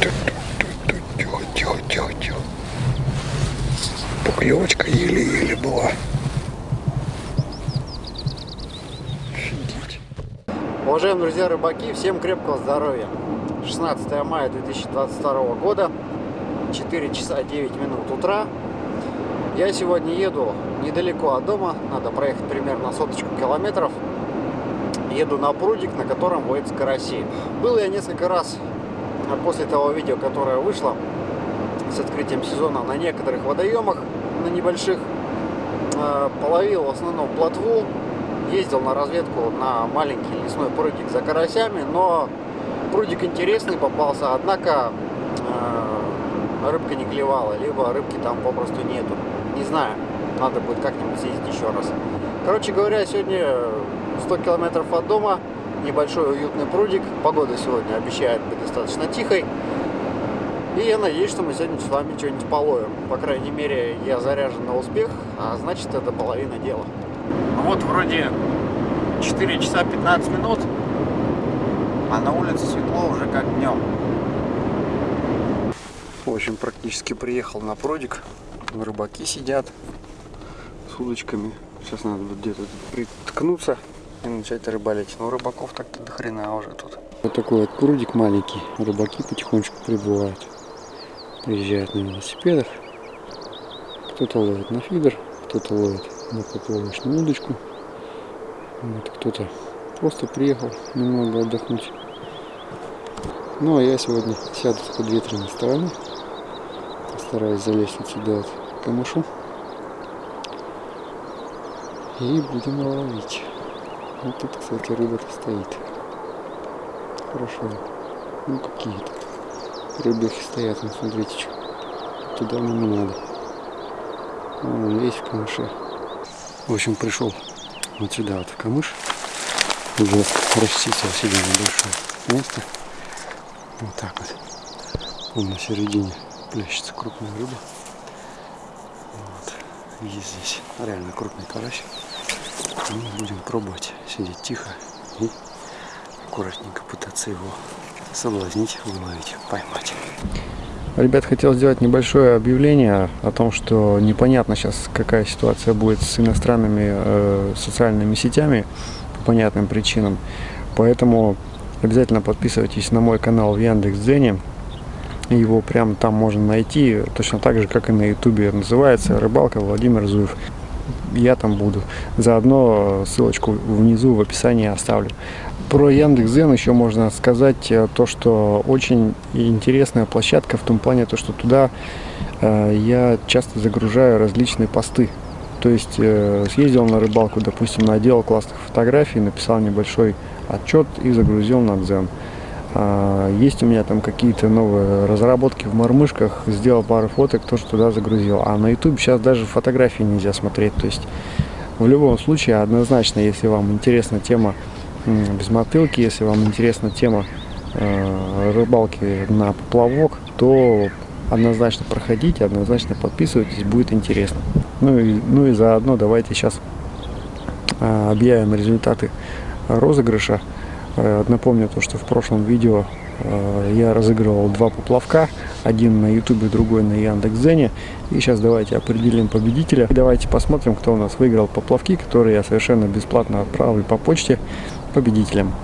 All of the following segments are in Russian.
Тихо, тихо, тихо, тихо. Поклевочка еле-еле была. Уважаемые друзья рыбаки, всем крепкого здоровья. 16 мая 2022 года, 4 часа 9 минут утра. Я сегодня еду недалеко от дома, надо проехать примерно соточку километров. Еду на прудик, на котором водятся караси. Был я несколько раз после того видео, которое вышло с открытием сезона на некоторых водоемах, на небольших. Э, половил в основном плотву, ездил на разведку на маленький лесной прудик за карасями, но прудик интересный попался, однако э, рыбка не клевала, либо рыбки там попросту нету. Не знаю, надо будет как-нибудь съездить еще раз. Короче говоря, сегодня 100 километров от дома, небольшой уютный прудик. Погода сегодня обещает быть достаточно тихой. И я надеюсь, что мы сегодня с вами что-нибудь половим. По крайней мере, я заряжен на успех, а значит, это половина дела. Ну вот вроде 4 часа 15 минут, а на улице светло уже как днем. В общем, практически приехал на прудик. Рыбаки сидят с удочками. Сейчас надо где-то приткнуться и начать рыбалить. Но рыбаков так-то до хрена уже тут. Вот такой вот прудик маленький. Рыбаки потихонечку прибывают. Приезжают на велосипедах. Кто-то ловит на фидер, кто-то ловит на поплавочную удочку. Вот кто-то просто приехал немного отдохнуть. Ну а я сегодня сяду с подветренной стороны. Постараюсь залезть вот сюда вот камышу. И будем ловить. Вот тут, кстати, рыба-то стоит. Хорошо. Ну какие тут рыбехи стоят, ну смотрите, что. Туда нам не надо. Вон весь в камыше. В общем, пришел вот сюда вот в камыш. Уже расчистил себе небольшое место. Вот так вот. Вон на середине плещется крупная рыба. Вот. Есть здесь реально крупный карась. Мы будем пробовать сидеть тихо и аккуратненько пытаться его соблазнить, выловить, поймать. Ребят, хотел сделать небольшое объявление о том, что непонятно сейчас, какая ситуация будет с иностранными э, социальными сетями по понятным причинам. Поэтому обязательно подписывайтесь на мой канал в Яндекс.Дзене. Его прямо там можно найти, точно так же, как и на Ютубе. Называется «Рыбалка Владимир Зуев» я там буду. Заодно ссылочку внизу в описании оставлю. Про Яндекс.Зен еще можно сказать э, то, что очень интересная площадка в том плане, то, что туда э, я часто загружаю различные посты. То есть э, съездил на рыбалку, допустим, наделал классных фотографий, написал небольшой отчет и загрузил на Дзен. А, есть у меня там какие-то новые разработки в мормышках, сделал пару фоток, тоже туда загрузил. А на YouTube сейчас даже фотографии нельзя смотреть. То есть в любом случае однозначно, если вам интересна тема без мотылки, если вам интересна тема э, рыбалки на поплавок, то однозначно проходите, однозначно подписывайтесь, будет интересно. Ну и, ну и заодно давайте сейчас э, объявим результаты розыгрыша. Э, напомню то, что в прошлом видео э, я разыгрывал два поплавка. Один на ютубе, другой на Яндекс.Дзене. И сейчас давайте определим победителя. Давайте посмотрим, кто у нас выиграл поплавки, которые я совершенно бесплатно отправил по почте победителям.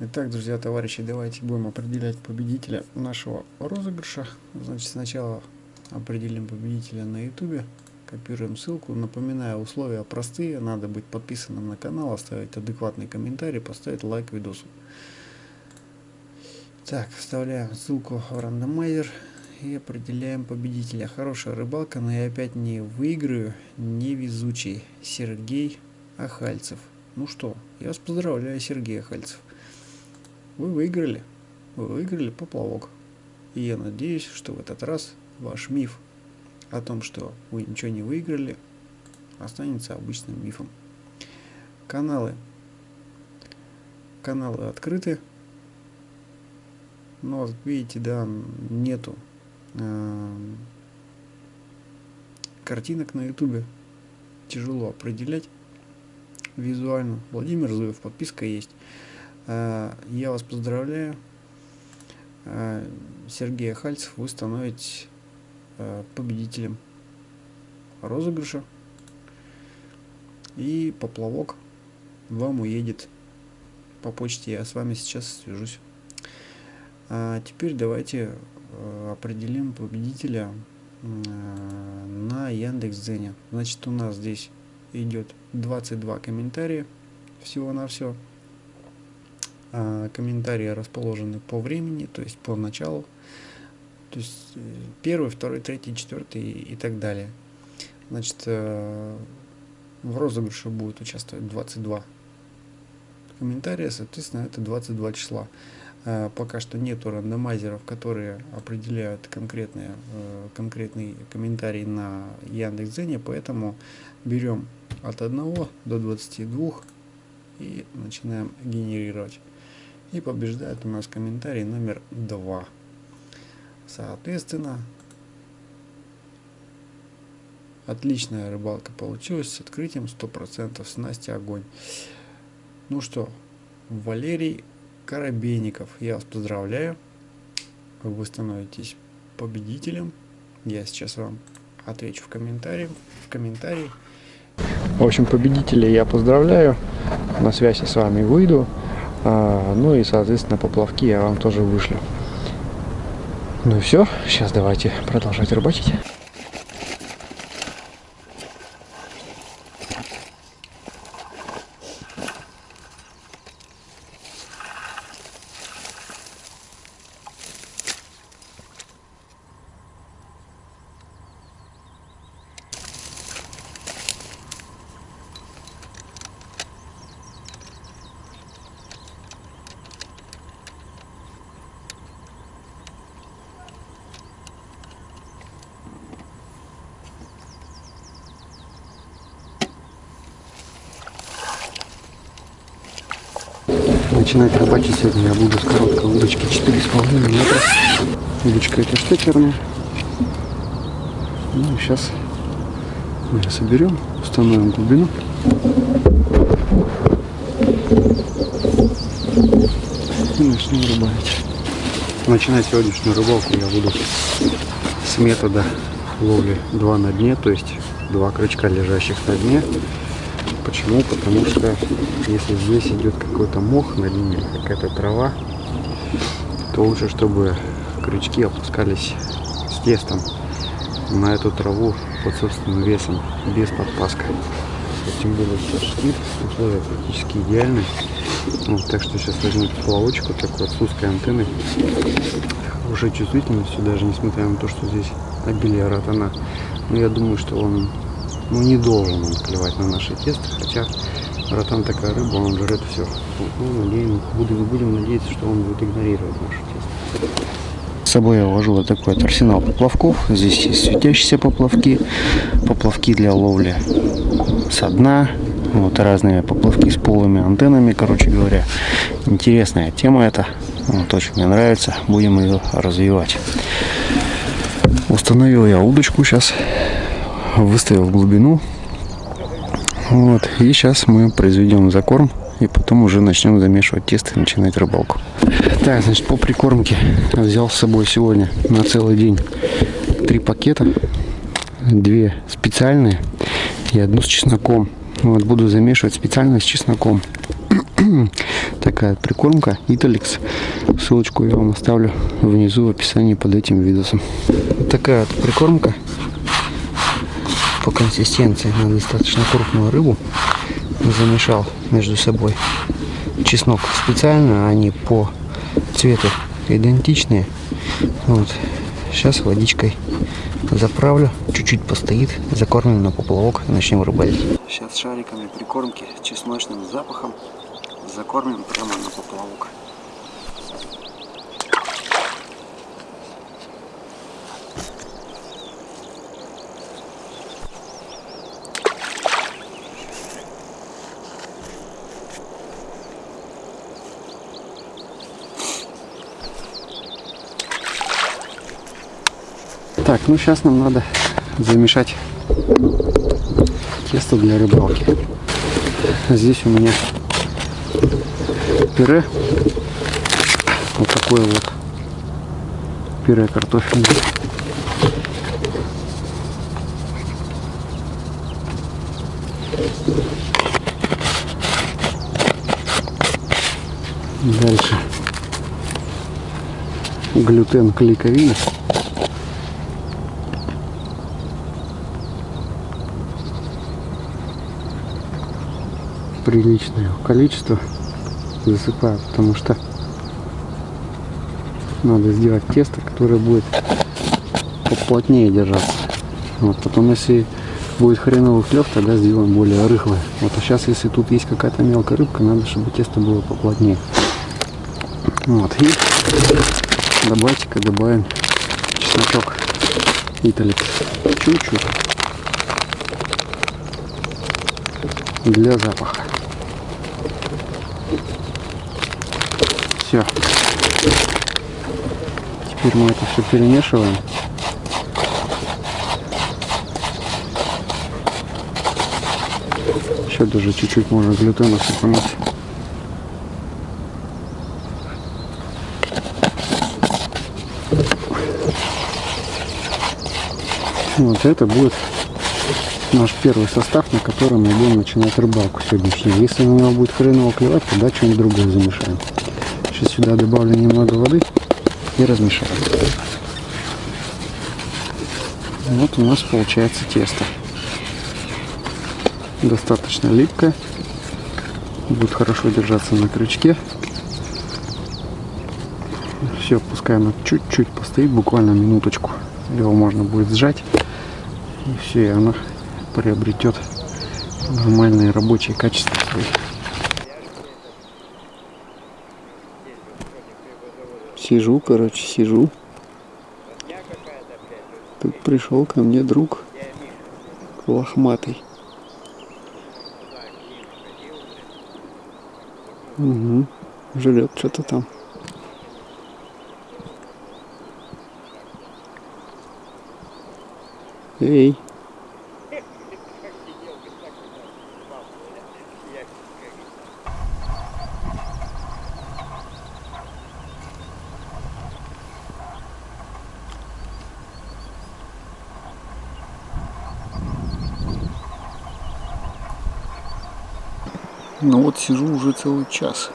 Итак, друзья, товарищи, давайте будем определять победителя нашего розыгрыша. Значит, сначала определим победителя на ютубе. Копируем ссылку. Напоминаю, условия простые. Надо быть подписанным на канал, оставить адекватный комментарий, поставить лайк видосу. Так, вставляем ссылку в рандомайзер и определяем победителя. Хорошая рыбалка, но я опять не выиграю. Невезучий Сергей Ахальцев. Ну что, я вас поздравляю, Сергей Ахальцев. Вы выиграли. Вы выиграли поплавок. И я надеюсь, что в этот раз ваш миф о том, что вы ничего не выиграли, останется обычным мифом. Каналы. Каналы открыты. Но видите, да, нету э, картинок на ютубе. Тяжело определять визуально. Владимир Зуев, подписка есть. Э, я вас поздравляю. э, Сергея Хальцев вы становитесь победителем розыгрыша. И поплавок вам уедет по почте. Я с вами сейчас свяжусь. А теперь давайте э, определим победителя э, на Яндекс.Дзене. Значит, у нас здесь идет 22 комментария всего-навсего. А комментарии расположены по времени, то есть по началу. То есть э, первый, второй, третий, четвертый и так далее. Значит, в розыгрыше будет участвовать 22 комментария, соответственно, это 22 числа. Э, пока что нету рандомайзеров, которые определяют конкретные, э, конкретный комментарий на Яндекс.Дзене, поэтому берем от 1 до 22 и начинаем генерировать. И побеждает у нас комментарий номер 2. Соответственно, отличная рыбалка получилась с открытием 100% снасти огонь. Ну что, Валерий Коробейников. Я вас поздравляю. Вы становитесь победителем. Я сейчас вам отвечу в комментарии. В комментарии. В общем, победителей я поздравляю. На связь с вами выйду. А, ну и, соответственно, поплавки я вам тоже вышлю. Ну и все. Сейчас давайте продолжать рыбачить. Рыбачить сегодня я буду с короткой удочки 4,5 метра. Удочка это штекерная. Ну, сейчас мы ее соберем, установим глубину. И начнем рыбалить. Начинать сегодняшнюю рыбалку я буду с метода ловли 2 на дне, то есть два крючка лежащих на дне Почему? Потому что если здесь идет какой-то мох на дне, какая-то трава, то лучше, чтобы крючки опускались с тестом на эту траву под собственным весом, без подпаска. Тем более сейчас штиль, условия практически идеальные. Вот, так что сейчас возьму поплавочку такой с узкой антенной, хорошей чувствительностью, даже несмотря на то, что здесь обилие ротана. Но я думаю, что он ну, не должен он клевать на наши тесто, хотя ротан такая рыба, он жрет все. Ну, надеем, будем, будем надеяться, что он будет игнорировать наше тесто. С собой я вот такой вот арсенал поплавков. Здесь есть светящиеся поплавки, поплавки для ловли со дна, вот разные поплавки с полыми антеннами, короче говоря. Интересная тема это, вот, очень мне нравится, будем ее развивать. Установил я удочку сейчас выставил глубину. Вот. И сейчас мы произведем закорм. И потом уже начнем замешивать тесто и начинать рыбалку. Так, значит, по прикормке взял с собой сегодня на целый день три пакета. Две специальные и одну с чесноком. Вот буду замешивать специально с чесноком. Такая прикормка Италикс. Ссылочку я вам оставлю внизу в описании под этим видосом. Такая вот прикормка по консистенции на достаточно крупную рыбу. Замешал между собой чеснок специально, они по цвету идентичные. Вот. Сейчас водичкой заправлю, чуть-чуть постоит, закормим на поплавок начнем рыбалить. Сейчас шариками прикормки чесночным запахом закормим прямо на поплавок. Так, ну сейчас нам надо замешать тесто для рыбалки. Здесь у меня пюре. Вот такое вот пюре картофельное. Дальше глютен клейковина. Приличное количество засыпаю, потому что надо сделать тесто, которое будет поплотнее держаться. Вот, потом, если будет хреновый клев, тогда сделаем более рыхлое. Вот, а сейчас, если тут есть какая-то мелкая рыбка, надо, чтобы тесто было поплотнее. Вот, и добавьте-ка добавим чесночок италик. Чуть-чуть. Для запаха. Все. Теперь мы это все перемешиваем. Еще даже чуть-чуть можно глютена сыпануть. Вот это будет наш первый состав, на котором мы будем начинать рыбалку сегодняшнюю. Если на него будет хреново клевать, тогда что-нибудь другое замешаем. Сейчас сюда добавлю немного воды и размешаю. Вот у нас получается тесто. Достаточно липкое. Будет хорошо держаться на крючке. Все, пускай оно чуть-чуть постоит, буквально минуточку. Его можно будет сжать. И все, и оно приобретет нормальные рабочие качества свои. Сижу, короче, сижу. Тут пришел ко мне друг лохматый. Угу. Жрет что-то там. Эй. Ну вот сижу уже целый час.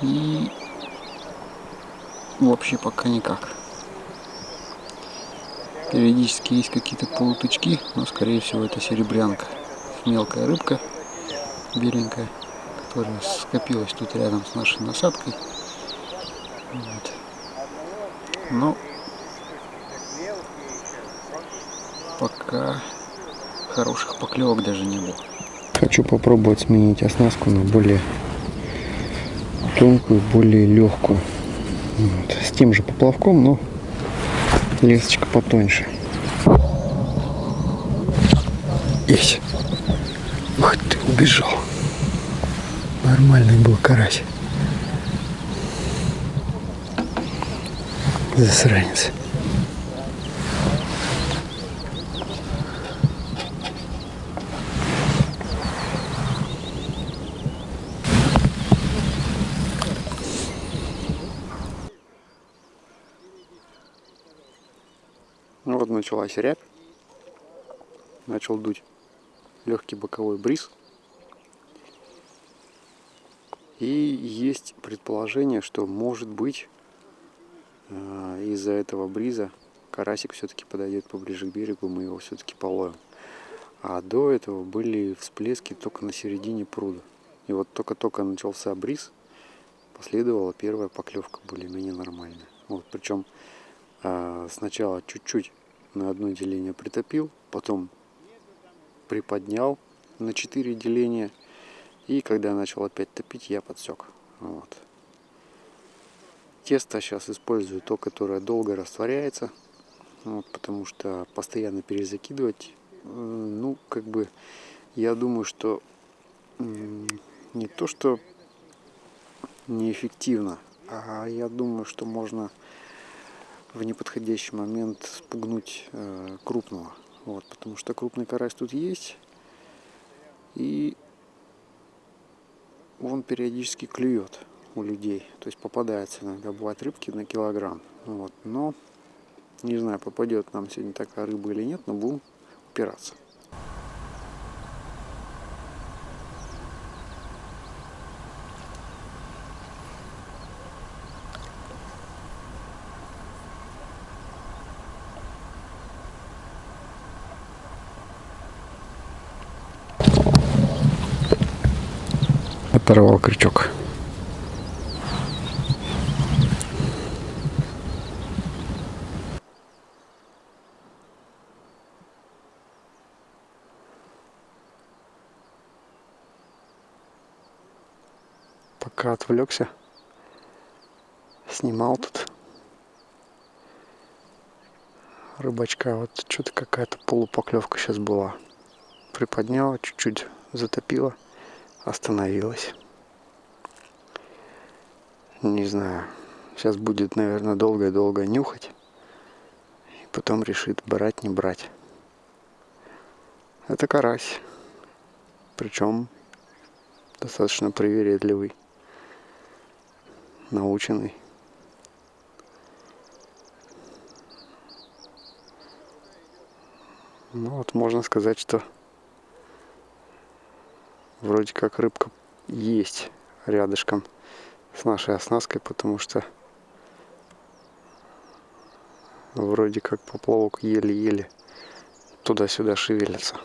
И вообще пока никак. Периодически есть какие-то полутычки, но скорее всего это серебрянка. Мелкая рыбка, беленькая, которая скопилась тут рядом с нашей насадкой. Вот. Но пока хороших поклевок даже не было. Хочу попробовать сменить оснастку на более тонкую, более легкую. Вот. С тем же поплавком, но лесочка потоньше. Есть. Ух ты, убежал. Нормальный был карась. Засранец. Началась рябь. Начал дуть легкий боковой бриз. И есть предположение, что может быть э, из-за этого бриза карасик все-таки подойдет поближе к берегу, мы его все-таки половим. А до этого были всплески только на середине пруда. И вот только-только начался бриз, последовала первая поклевка более-менее нормальная. Вот, причем а, сначала чуть-чуть на одно деление притопил, потом приподнял на 4 деления. И когда начал опять топить, я подсек. Вот. Тесто сейчас использую то, которое долго растворяется. Вот, потому что постоянно перезакидывать, ну, как бы, я думаю, что не то, что неэффективно, а я думаю, что можно в неподходящий момент спугнуть э, крупного. Вот, потому что крупный карась тут есть. И он периодически клюет. у людей. То есть попадается иногда, бывают рыбки на килограмм. Вот. Но не знаю, попадет нам сегодня такая рыба или нет, но будем упираться. Оторвал крючок. Пока отвлекся, снимал тут рыбачка. Вот что-то какая-то полупоклевка сейчас была. Приподняла, чуть-чуть затопила остановилась. Не знаю. Сейчас будет, наверное, долго-долго нюхать. И потом решит, брать, не брать. Это карась. Причем достаточно привередливый. Наученный. Ну вот можно сказать, что вроде как рыбка есть рядышком с нашей оснасткой, потому что вроде как поплавок еле-еле туда-сюда шевелится.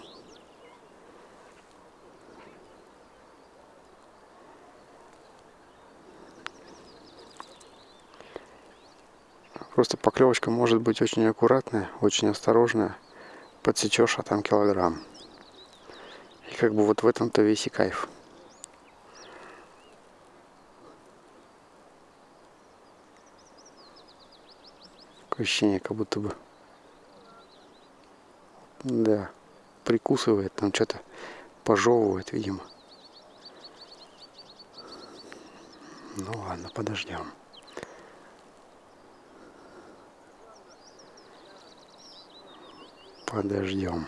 Просто поклевочка может быть очень аккуратная, очень осторожная. Подсечешь, а там килограмм как бы вот в этом-то весь и кайф. Такое ощущение, как будто бы, да, прикусывает, там что-то пожевывает, видимо. Ну ладно, подождем. Подождем.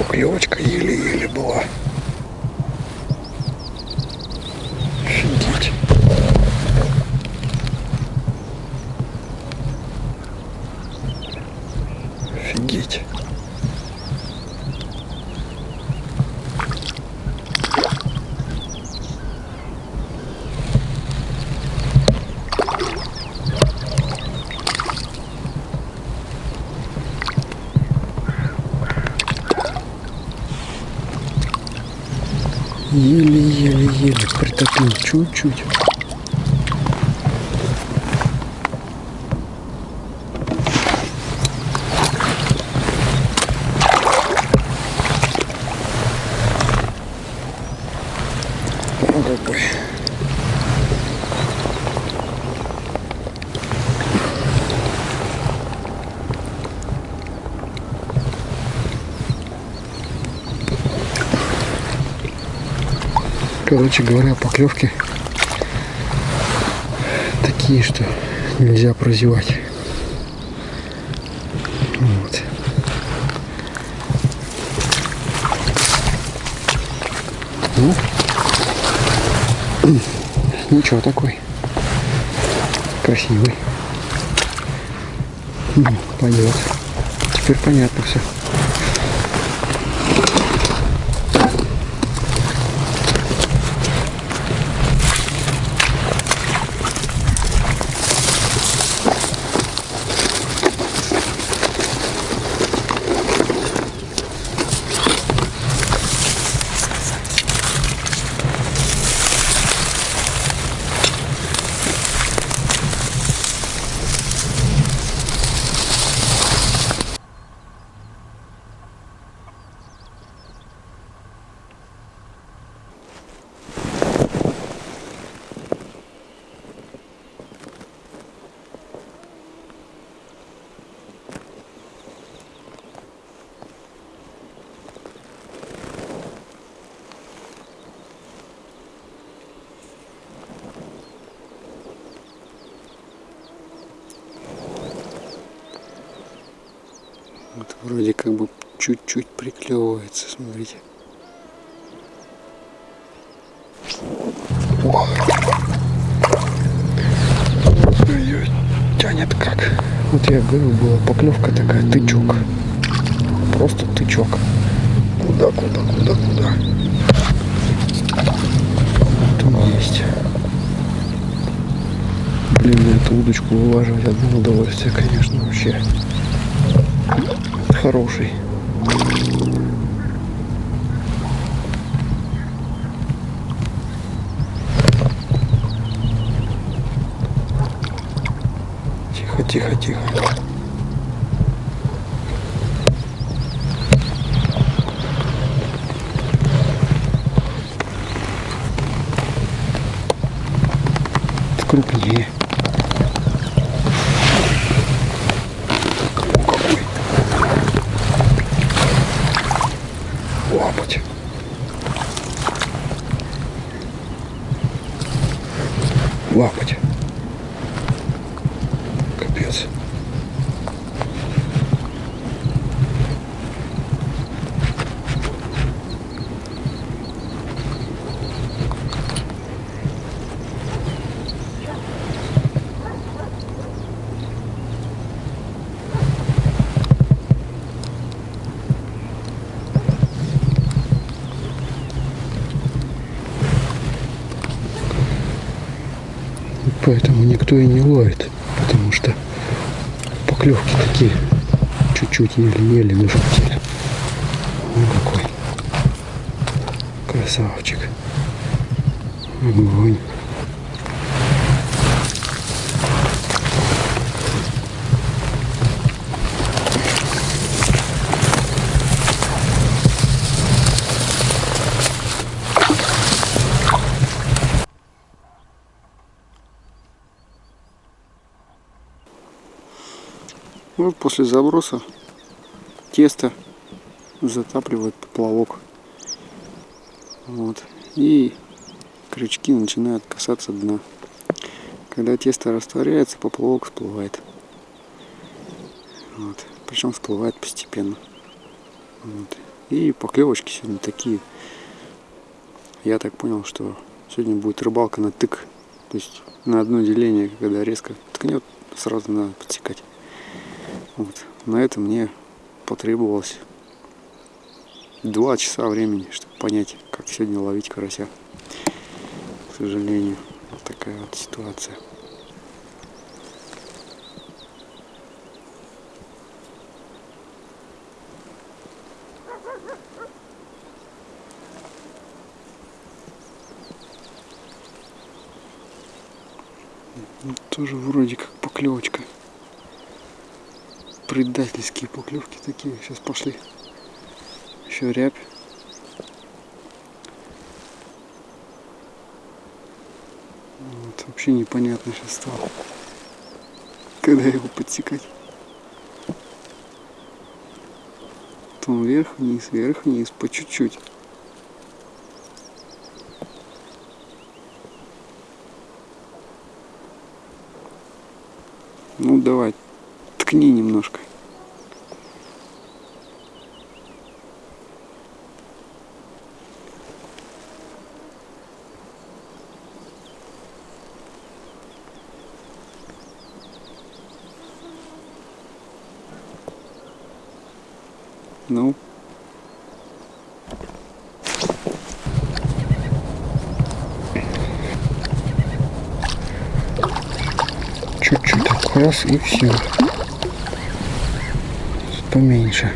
Поклевочка еле-еле была. Офигеть. Офигеть. Еле-еле-еле притопил чуть-чуть. Короче говоря, поклевки такие, что нельзя прозевать. Вот. Ну, ничего такой. Красивый. Ну, пойдет. Теперь понятно все. Чуть-чуть приклевывается, смотрите. Ее тянет как. Вот я говорю, была поклевка такая, тычок. Просто тычок. Куда, куда, куда, куда? Там есть. Блин, эту удочку вылаживать одно удовольствие, конечно, вообще. Хороший. Тихо, тихо. Крупнее. Какой? Лапать. Лапать. Капец. Поэтому никто и не ловит. Потому что поклевки такие чуть-чуть еле-еле на жуктеле. Ну какой. Красавчик. Огонь. Вот после заброса тесто затапливает поплавок. Вот. И крючки начинают касаться дна. Когда тесто растворяется, поплавок всплывает. Вот. Причем всплывает постепенно. Вот. И поклевочки сегодня такие. Я так понял, что сегодня будет рыбалка на тык. То есть на одно деление, когда резко ткнет, сразу надо подсекать. Вот. На это мне потребовалось два часа времени, чтобы понять, как сегодня ловить карася. К сожалению, вот такая вот ситуация. Тоже вроде как поклевочка. Предательские поклевки такие сейчас пошли. Еще рябь. Вот, вообще непонятно сейчас стало. Когда его подсекать. То он вверх-вниз, вверх-вниз, по чуть-чуть. Ну, Чуть-чуть раз и все. Поменьше.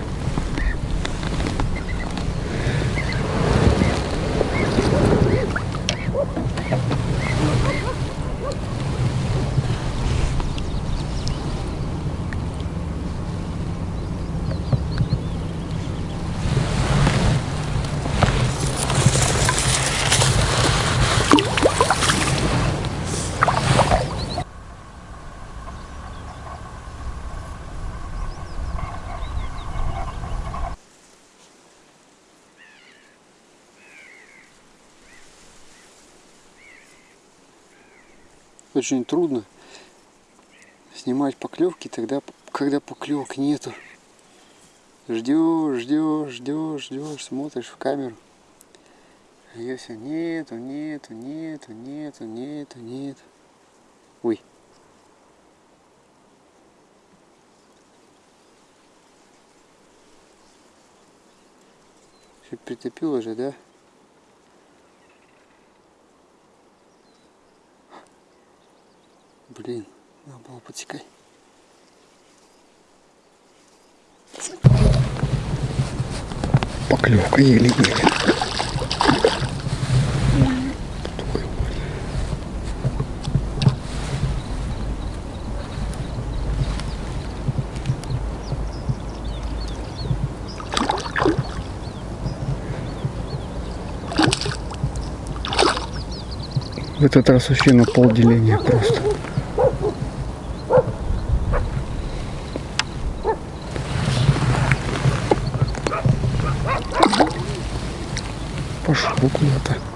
Очень трудно снимать поклевки тогда, когда поклевок нету. Ждешь, ждешь, ждешь, ждешь, смотришь в камеру. А Ее все нету, нету, нету, нету, нету, нету. Ой. Все притопило же, да? Блин, надо было подсекать. Поклевка еле-еле. В этот раз вообще на пол деления просто. vou comentar.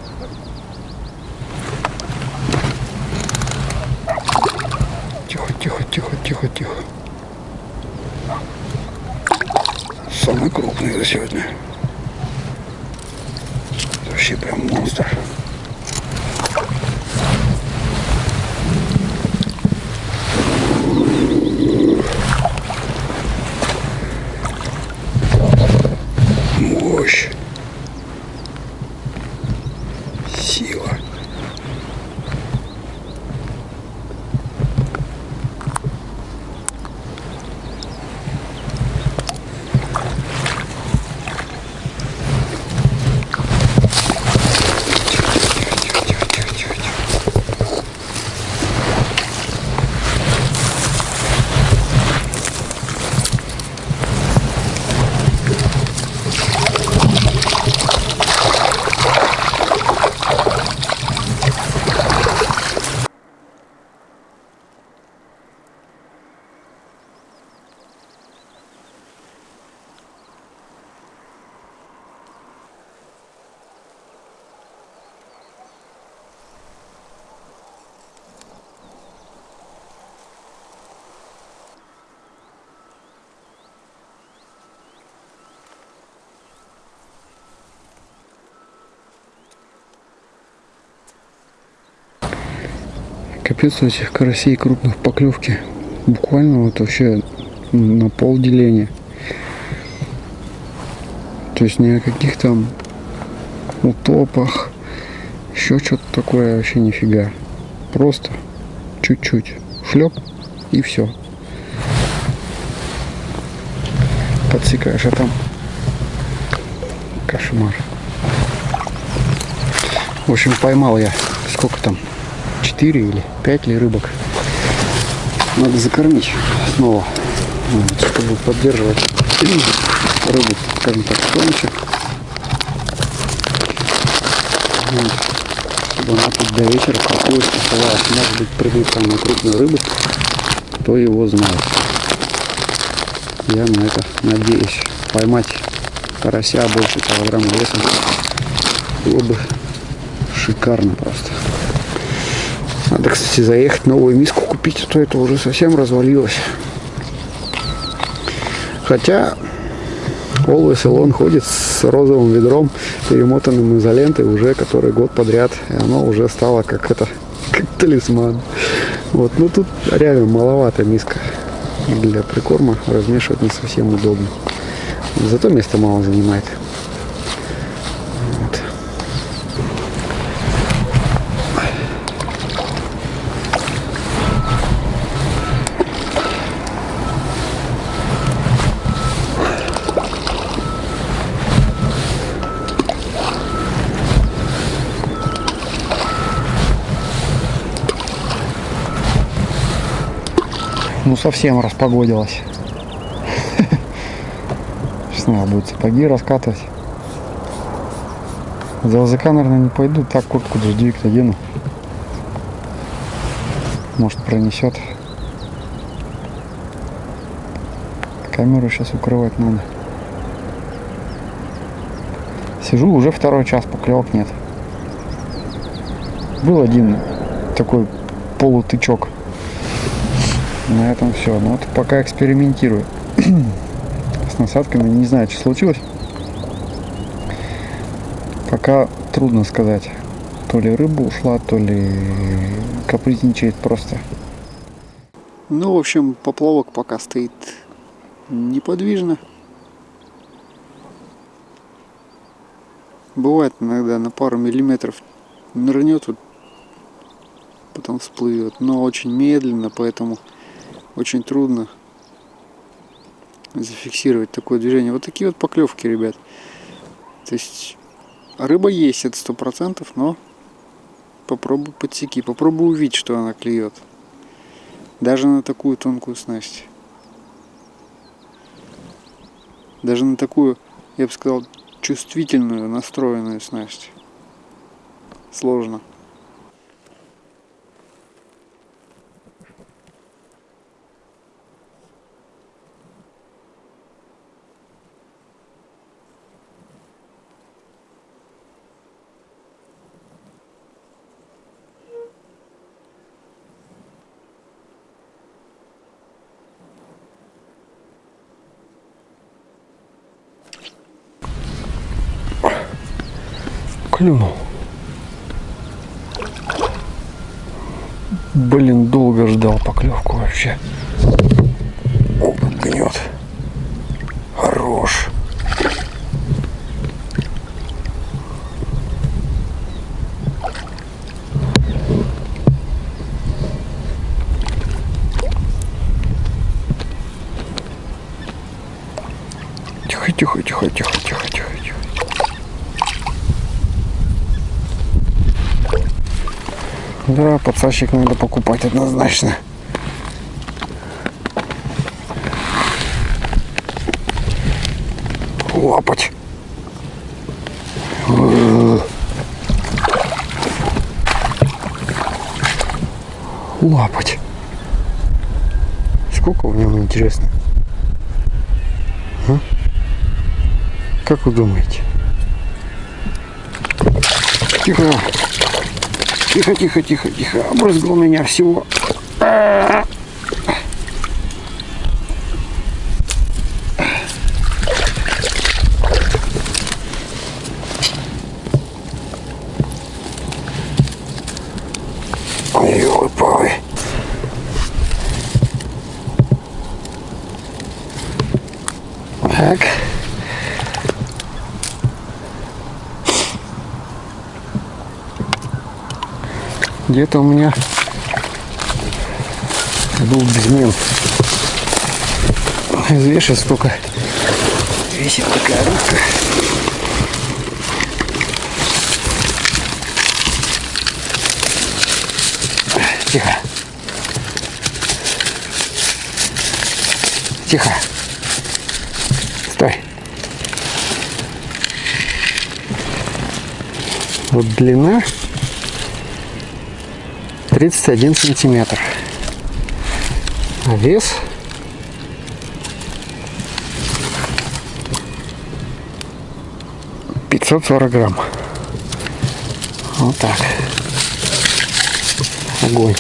Капец у этих карасей крупных поклевки. Буквально вот вообще на пол деления. То есть ни о каких там утопах, еще что-то такое вообще нифига. Просто чуть-чуть шлеп и все. Подсекаешь, а там кошмар. В общем, поймал я сколько там 4 или 5 ли рыбок. Надо закормить снова, чтобы поддерживать рыбу, скажем так. Вот, чтобы она тут до вечера спокойно оставалась. Может быть, придут самые крупные рыбы, кто его знает. Я на это надеюсь. Поймать карася больше килограмма весом было бы шикарно просто. Надо, кстати, заехать новую миску купить, а то это уже совсем развалилось. Хотя Always Elon ходит с розовым ведром, перемотанным изолентой уже который год подряд. И оно уже стало как это, как талисман. Вот, ну тут реально маловато миска для прикорма. Размешивать не совсем удобно. Зато места мало занимает. Совсем распогодилось. Сейчас надо будет сапоги раскатывать. За язык, наверное, не пойду. Так куртку дождевик одену. Может пронесет. Камеру сейчас укрывать надо. Сижу уже второй час, поклевок нет. Был один такой полутычок. На этом все. Ну вот пока экспериментирую. с насадками. Не знаю, что случилось. Пока трудно сказать. То ли рыба ушла, то ли капризничает просто. Ну, в общем, поплавок пока стоит неподвижно. Бывает иногда на пару миллиметров нырнет, вот, потом всплывет, но очень медленно, поэтому очень трудно зафиксировать такое движение. Вот такие вот поклевки, ребят. То есть рыба есть, это сто процентов, но попробуй подсеки, попробуй увидеть, что она клюет. Даже на такую тонкую снасть. Даже на такую, я бы сказал, чувствительную, настроенную снасть. Сложно. Клюнул. Блин, долго ждал поклевку вообще. О, гнет. Хорош. Тихо, тихо, тихо, тихо, тихо. Да, подсадчик надо покупать однозначно. Лапать. Лапать. Сколько в нем интересно? А? Как вы думаете? Тихо. Тихо, тихо, тихо, тихо. Обрызгал меня всего. Ой-ой-ой. Так. Где-то у меня был безмен. Взвешивать столько весит такая рыбка. Тихо. Тихо. Стой. Вот длина 31 сантиметр. А вес пятьсот сорок грамм. Вот так. Огонь.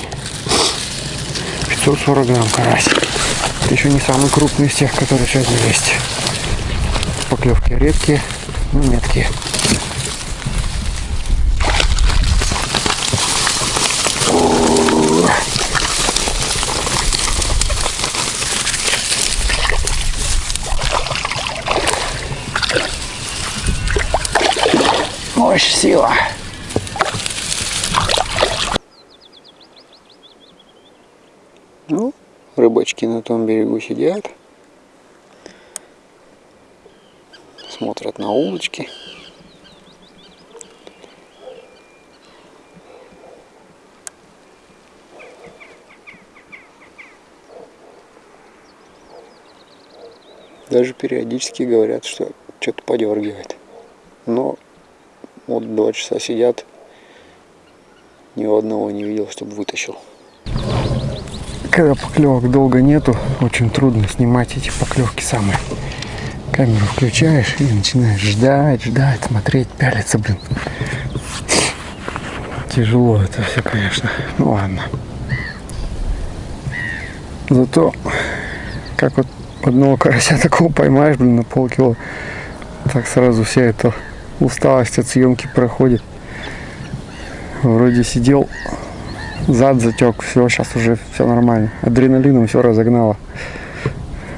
540 грамм карась. Это еще не самый крупный из тех, которые сегодня есть. Поклевки редкие, но меткие. Мощь, сила. Ну, рыбачки на том берегу сидят. Смотрят на улочки. Даже периодически говорят, что что-то подергивает. Но вот два часа сидят, ни одного не видел, чтобы вытащил. Когда поклевок долго нету, очень трудно снимать эти поклевки самые. Камеру включаешь и начинаешь ждать, ждать, смотреть, пялиться, блин. Тяжело это все, конечно. Ну ладно. Зато Как вот одного карася такого поймаешь, блин, на полкило. Так сразу вся эта усталость от съемки проходит. Вроде сидел, зад затек, все, сейчас уже все нормально. Адреналином все разогнало.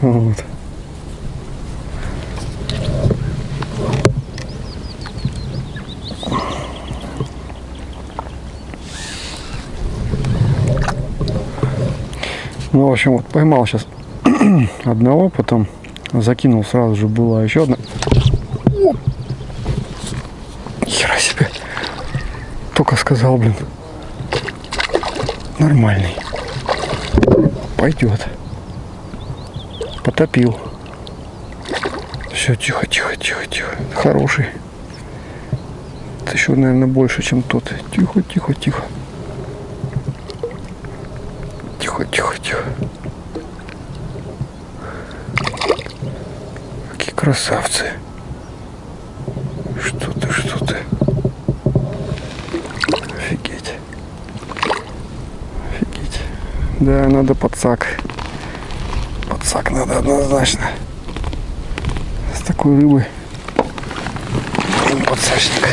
Вот. Ну, в общем, вот поймал сейчас одного, потом закинул сразу же была еще одна. Только сказал, блин. Нормальный. Пойдет. Потопил. Все, тихо, тихо, тихо, тихо. Хороший. Это еще, наверное, больше, чем тот. Тихо, тихо, тихо. Тихо, тихо, тихо. Какие красавцы. Что ты, что ты. Офигеть. Офигеть. Да, надо подсак. Подсак надо однозначно. С такой рыбой. Подсачник.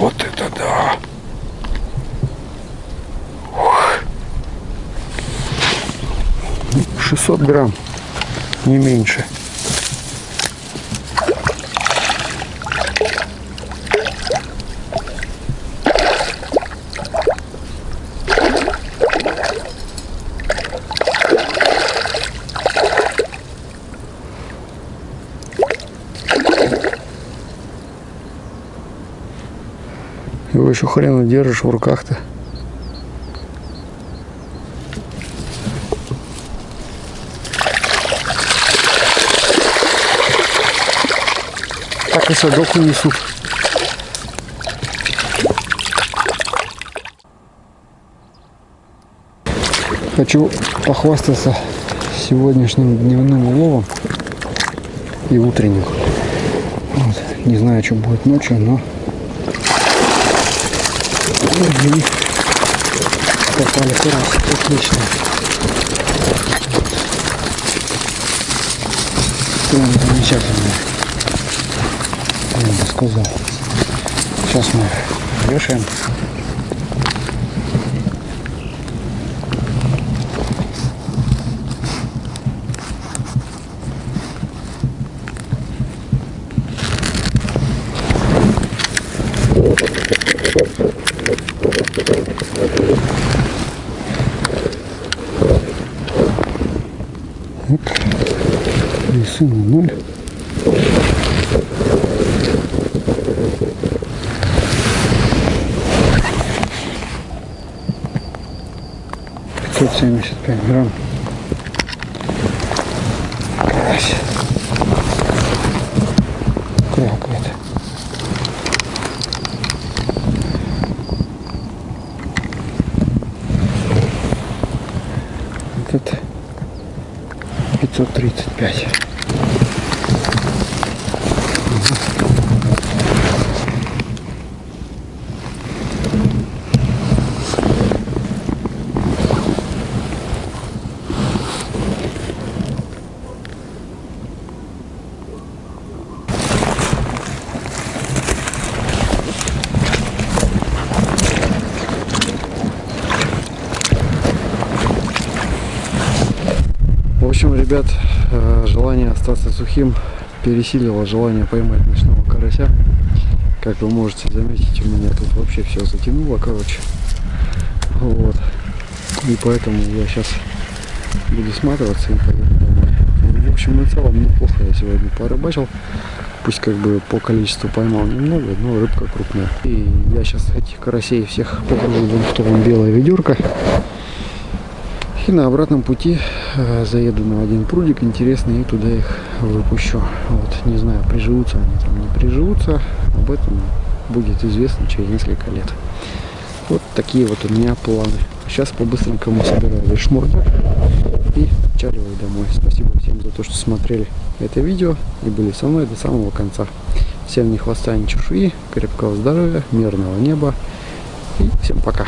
Вот это да. 600 грамм, не меньше. Его еще хрен держишь в руках-то. Так и садок унесут. Хочу похвастаться сегодняшним дневным уловом и утренним. Вот. Не знаю, что будет ночью, но и попали карасик. Отлично. Прям замечательно. Я бы сказал. Сейчас мы вешаем. Весы на ноль. Семьдесят пять грамм. Карась. Крякает. Этот 535. В общем, ребят, э, желание остаться сухим пересилило желание поймать ночного карася. Как вы можете заметить, у меня тут вообще все затянуло, короче. Вот. И поэтому я сейчас буду сматываться и поеду домой. В общем, на целом неплохо я сегодня порыбачил. Пусть как бы по количеству поймал немного, но рыбка крупная. И я сейчас этих карасей всех вон в том белое ведерко. И на обратном пути э, заеду на один прудик интересный и туда их выпущу. Вот, не знаю, приживутся они там, не приживутся. Об этом будет известно через несколько лет. Вот такие вот у меня планы. Сейчас по-быстренькому собираю весь шмурдяк и чариваю домой. Спасибо всем за то, что смотрели это видео и были со мной до самого конца. Всем ни хвоста, ни чешуи, крепкого здоровья, мирного неба и всем пока.